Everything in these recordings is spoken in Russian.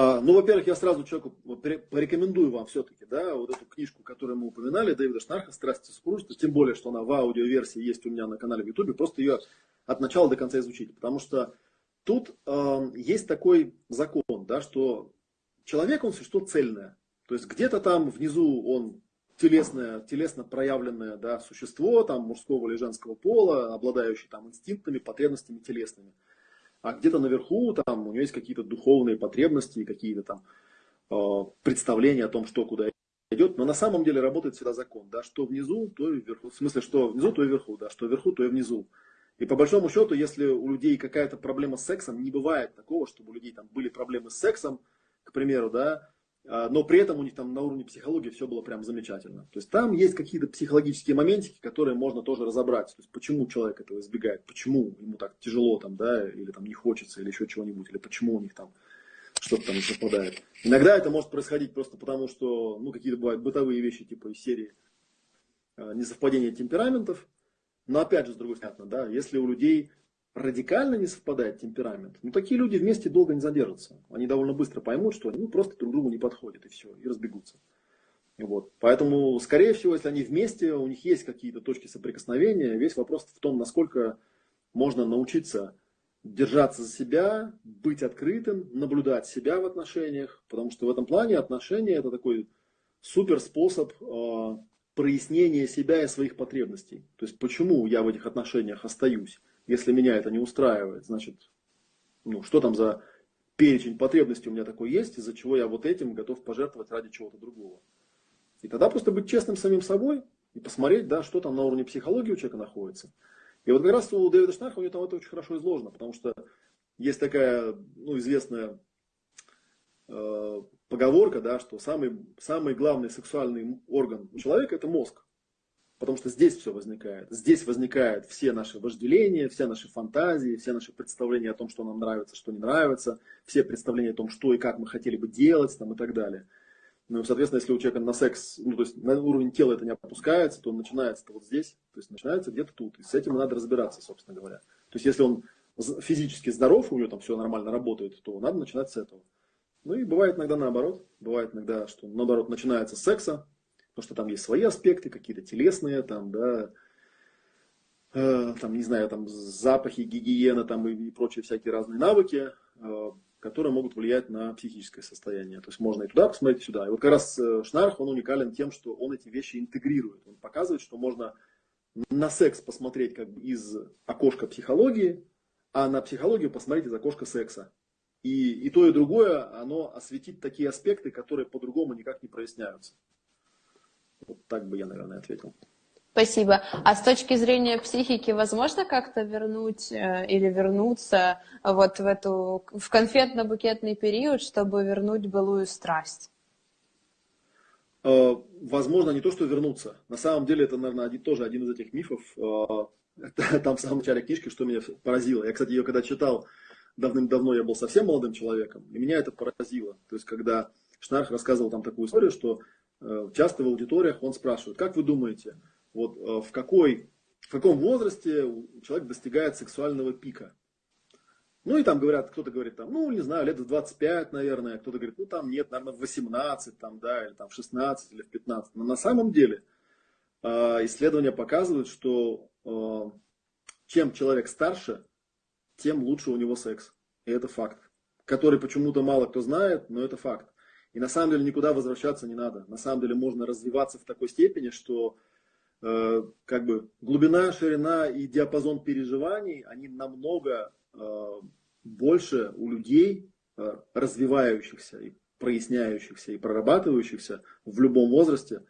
А, ну, во-первых, я сразу человеку порекомендую вам все-таки, да, вот эту книжку, которую мы упоминали, Дэвида Шнарха. «Страсти супружества», тем более, что она в аудиоверсии есть у меня на канале в Ютубе, просто ее от начала до конца изучить, потому что тут э, есть такой закон, да, что человек, он что цельное, то есть где-то там внизу он телесное, телесно проявленное да, существо там, мужского или женского пола, обладающее там, инстинктами, потребностями телесными. А где-то наверху там, у него есть какие-то духовные потребности, какие-то там э, представления о том, что куда идет. Но на самом деле работает всегда закон, да, что внизу, то и вверху. В смысле, что внизу, то и вверху, да, что вверху, то и внизу. И по большому счету, если у людей какая-то проблема с сексом, не бывает такого, чтобы у людей там были проблемы с сексом, к примеру, да, но при этом у них там на уровне психологии все было прям замечательно. То есть там есть какие-то психологические моментики, которые можно тоже разобрать. То есть почему человек этого избегает, почему ему так тяжело там, да, или там не хочется, или еще чего-нибудь, или почему у них там что-то там не совпадает. Иногда это может происходить просто потому, что, ну, какие-то бывают бытовые вещи, типа из серии э, несовпадения темпераментов. Но опять же, с другой стороны, да, если у людей радикально не совпадает темперамент, ну такие люди вместе долго не задержатся. Они довольно быстро поймут, что они ну, просто друг другу не подходят и все, и разбегутся. Вот. Поэтому, скорее всего, если они вместе, у них есть какие-то точки соприкосновения, весь вопрос в том, насколько можно научиться держаться за себя, быть открытым, наблюдать себя в отношениях, потому что в этом плане отношения это такой супер способ э, прояснения себя и своих потребностей. То есть почему я в этих отношениях остаюсь, если меня это не устраивает, значит, ну, что там за перечень потребностей у меня такой есть, из-за чего я вот этим готов пожертвовать ради чего-то другого. И тогда просто быть честным самим собой и посмотреть, да, что там на уровне психологии у человека находится. И вот как раз у Дэвида Шнарха у него там это очень хорошо изложено, потому что есть такая ну, известная э, поговорка, да, что самый, самый главный сексуальный орган у человека это мозг. Потому что здесь все возникает. Здесь возникают все наши вожделения, все наши фантазии, все наши представления о том, что нам нравится, что не нравится, все представления о том, что и как мы хотели бы делать там, и так далее. Ну, соответственно, если у человека на секс, ну, то есть на уровень тела это не опускается, то он начинается вот здесь, то есть начинается где-то тут. И с этим надо разбираться, собственно говоря. То есть если он физически здоров, у него там все нормально работает, то надо начинать с этого. Ну и бывает иногда наоборот. Бывает иногда, что наоборот начинается с секса, потому что там есть свои аспекты, какие-то телесные, там, да, э, там, не знаю, там запахи, гигиена там, и, и прочие всякие разные навыки, э, которые могут влиять на психическое состояние. То есть можно и туда посмотреть, и сюда. И вот как раз э, Шнарх, он уникален тем, что он эти вещи интегрирует. Он показывает, что можно на секс посмотреть как бы из окошка психологии, а на психологию посмотреть из окошка секса. И, и то, и другое, оно осветит такие аспекты, которые по-другому никак не проясняются. Вот так бы я, наверное, ответил. Спасибо. А с точки зрения психики, возможно как-то вернуть э, или вернуться вот в эту в конфетно-букетный период, чтобы вернуть былую страсть? Э, возможно, не то, что вернуться. На самом деле, это, наверное, один, тоже один из этих мифов. Э, там в самом начале книжки, что меня поразило. Я, кстати, ее когда читал давным-давно, я был совсем молодым человеком, и меня это поразило. То есть, когда Шнарх рассказывал там такую историю, что часто в аудиториях он спрашивает, как вы думаете, вот э, в, какой, в каком возрасте человек достигает сексуального пика? Ну и там говорят, кто-то говорит, там, ну не знаю, лет в 25, наверное, кто-то говорит, ну там нет, наверное, в 18, там, да, или там в 16, или в 15. Но на самом деле э, исследования показывают, что чем человек старше, тем лучше у него секс. И это факт, который почему-то мало кто знает, но это факт. И на самом деле никуда возвращаться не надо. На самом деле можно развиваться в такой степени, что э, как бы глубина, ширина и диапазон переживаний, они намного э, больше у людей э, развивающихся и проясняющихся и прорабатывающихся в любом возрасте,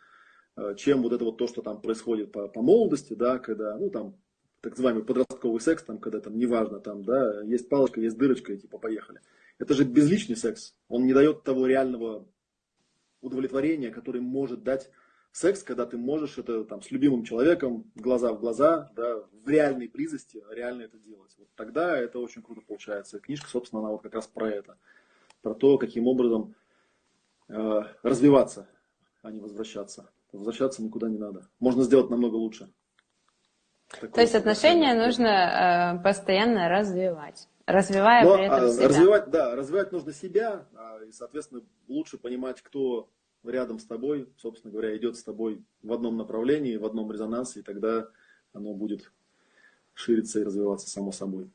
э, чем вот это вот то, что там происходит по, по молодости, да, когда, ну там, так называемый подростковый секс, там, когда там неважно, там, да, есть палочка, есть дырочка, и типа поехали. Это же безличный секс. Он не дает того реального удовлетворения, который может дать секс, когда ты можешь это там, с любимым человеком глаза в глаза, да, в реальной близости реально это делать. Вот тогда это очень круто получается. Книжка, собственно, она вот как раз про это. Про то, каким образом э, развиваться, а не возвращаться. Возвращаться никуда не надо. Можно сделать намного лучше. Такое То есть отношения нужно э, постоянно развивать. Развивая Но, при этом а, себя. Развивать, да, развивать нужно себя, а, и, соответственно, лучше понимать, кто рядом с тобой, собственно говоря, идет с тобой в одном направлении, в одном резонансе, и тогда оно будет шириться и развиваться само собой.